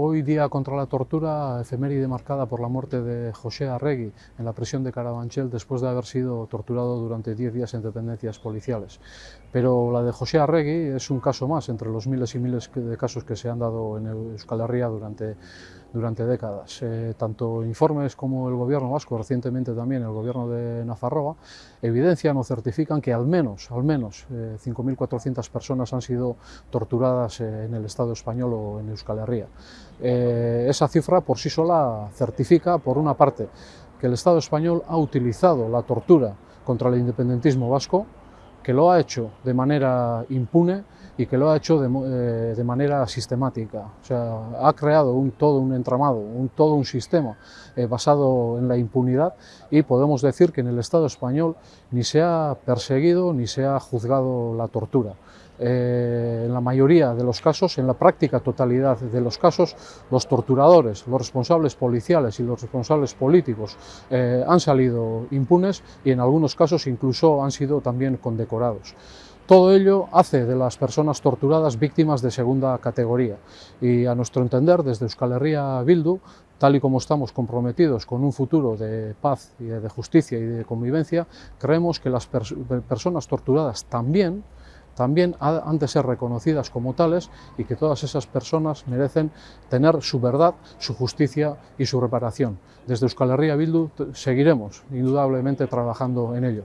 Hoy día contra la tortura, efeméride marcada por la muerte de José Arregui en la prisión de Carabanchel después de haber sido torturado durante 10 días en dependencias policiales. Pero la de José Arregui es un caso más entre los miles y miles de casos que se han dado en Euskal Herria durante, durante décadas. Eh, tanto informes como el gobierno vasco, recientemente también el gobierno de Nafarroa, evidencian o certifican que al menos, al menos eh, 5.400 personas han sido torturadas eh, en el Estado español o en Euskal Herria. Eh, esa cifra por sí sola certifica, por una parte, que el Estado español ha utilizado la tortura contra el independentismo vasco, que lo ha hecho de manera impune y que lo ha hecho de, eh, manera sistemática. O sea, ha creado todo un entramado, un, todo un sistema eh, basado en la impunidad y podemos decir que en el Estado español ni se ha perseguido ni se ha juzgado la tortura. Eh, en la mayoría de los casos, en la práctica totalidad de los casos, los torturadores, los responsables policiales y los responsables políticos eh, han salido impunes y en algunos casos incluso han sido también condecorados. Todo ello hace de las personas torturadas víctimas de segunda categoría y a nuestro entender desde Euskal Herria Bildu tal y como estamos comprometidos con un futuro de paz y de justicia y de convivencia, creemos que las pers personas torturadas también también han de ser reconocidas como tales y que todas esas personas merecen tener su verdad, su justicia y su reparación. Desde Euskal Herria Bildu seguiremos indudablemente trabajando en ello.